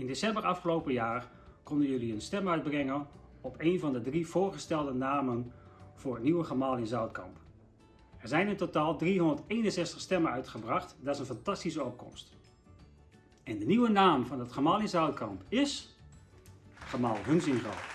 In december afgelopen jaar konden jullie een stem uitbrengen op een van de drie voorgestelde namen voor het nieuwe gemaal in Zoutkamp. Er zijn in totaal 361 stemmen uitgebracht, dat is een fantastische opkomst. En de nieuwe naam van het gemaal in Zoutkamp is... Gemaal Hunzingal.